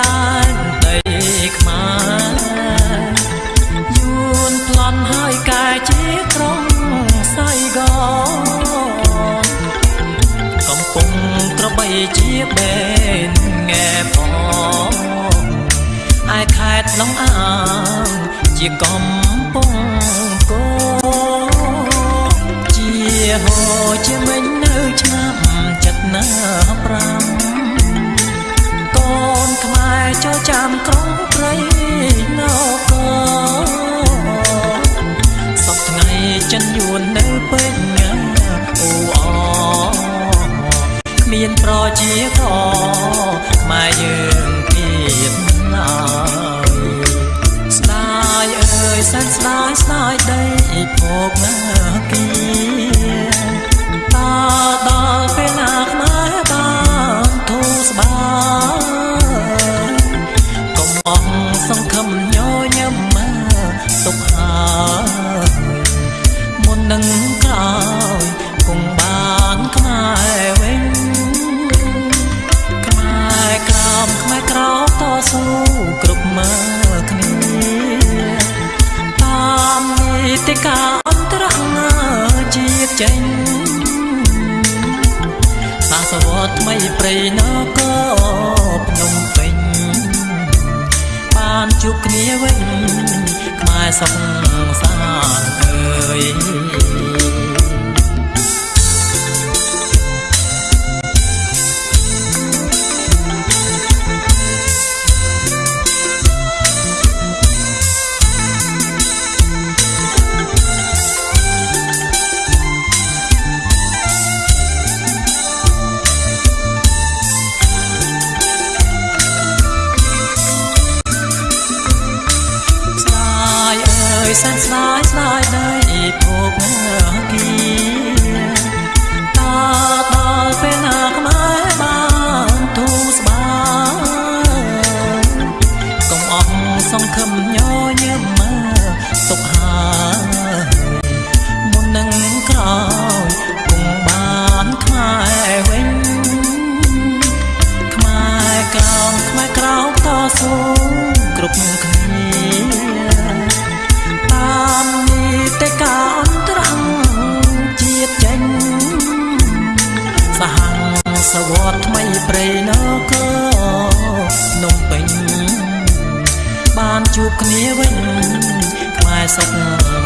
ដែនដីខ្មែរយួនប្លន់ហើយកែជាក្រុងសៃកនកំពុងត្របីជាបេនងែផងឯខេត្តឡុងអាងជាកំ ចូលចាំក្រុងព្រៃនគរសពថ្ងៃចិនយួននៅពេញអូអគ្មានប្រជាខខ្មែរយើងទៀតណាស្ដាយអើយសែនស្ដាយស្ដាយដីភោគណា ននឹងក្រោយគង់បានខ្មែរវិញខ្មែរក្រោមខ្មែរក្រោមតស៊ូគ្រប់មើគ្នាតាមនីតិកាអន្តរជាតិចេញសាសវត្តថ្មីព្រៃនគរភ្នំពេញបានជួបគ្នាវិញខ្មែរ សុខសាន្តអើយ សែនស្ដាយស្ដាយដីភោគណាគីតដល់ពេលណាខ្មែរបានទូស្បាយកុំអស់សង្ឃឹមញញឹមមកទុកហើយមុននឹងក្រោយគង់បានខ្មែរវិញខ្មែរក្រោមខ្មែរក្រោមតស៊ូ បានជួបគ្នាវិញខ្មែរសុខសា